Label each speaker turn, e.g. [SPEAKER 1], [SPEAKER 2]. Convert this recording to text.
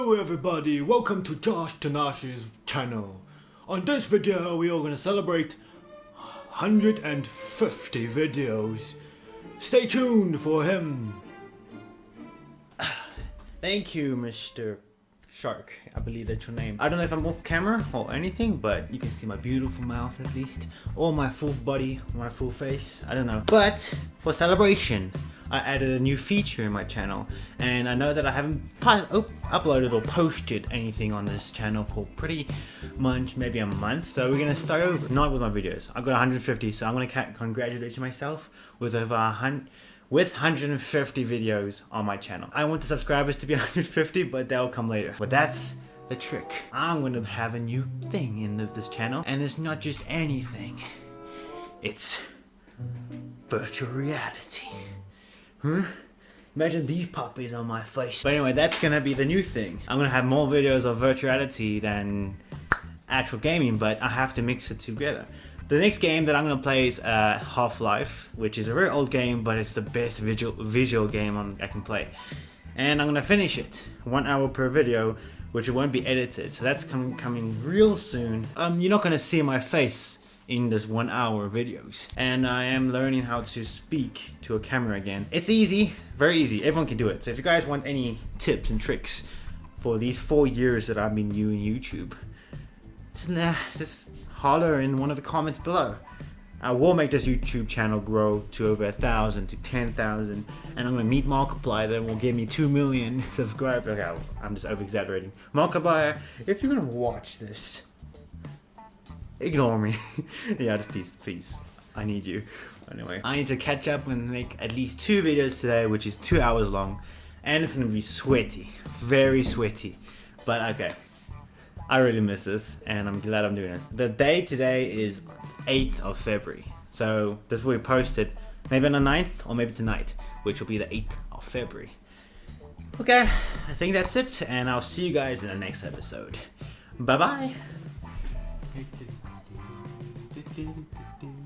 [SPEAKER 1] Hello everybody, welcome to Josh Tanashi's channel. On this video we are going to celebrate 150 videos. Stay tuned for him.
[SPEAKER 2] Thank you, Mr. Shark. I believe that's your name. I don't know if I'm off camera or anything, but you can see my beautiful mouth at least. Or my full body, my full face. I don't know. But for celebration, I added a new feature in my channel and I know that I haven't uploaded or posted anything on this channel for pretty much maybe a month so we're gonna start over not with my videos I've got 150 so I'm gonna congratulate myself with over a hundred with 150 videos on my channel. I want the subscribers to be 150 but that'll come later but that's the trick. I'm gonna have a new thing in the, this channel and it's not just anything it's virtual reality. Huh? Imagine these puppies on my face. But anyway, that's gonna be the new thing. I'm gonna have more videos of virtuality than actual gaming, but I have to mix it together. The next game that I'm gonna play is uh, Half-Life, which is a very old game, but it's the best visual visual game on, I can play. And I'm gonna finish it, one hour per video, which won't be edited. So that's com coming real soon. Um, you're not gonna see my face in this one hour videos. And I am learning how to speak to a camera again. It's easy, very easy, everyone can do it. So if you guys want any tips and tricks for these four years that I've been doing YouTube, just just holler in one of the comments below. I will make this YouTube channel grow to over a thousand to ten thousand, and I'm gonna meet Markiplier that will give me two million subscribers. Okay, I'm just over exaggerating. Markiplier, if you're gonna watch this, Ignore me. yeah, just please, please. I need you. Anyway, I need to catch up and make at least two videos today, which is two hours long. And it's gonna be sweaty. Very sweaty. But okay. I really miss this and I'm glad I'm doing it. The day today is 8th of February. So this will be posted maybe on the 9th or maybe tonight, which will be the 8th of February. Okay, I think that's it and I'll see you guys in the next episode. Bye bye. do do do do do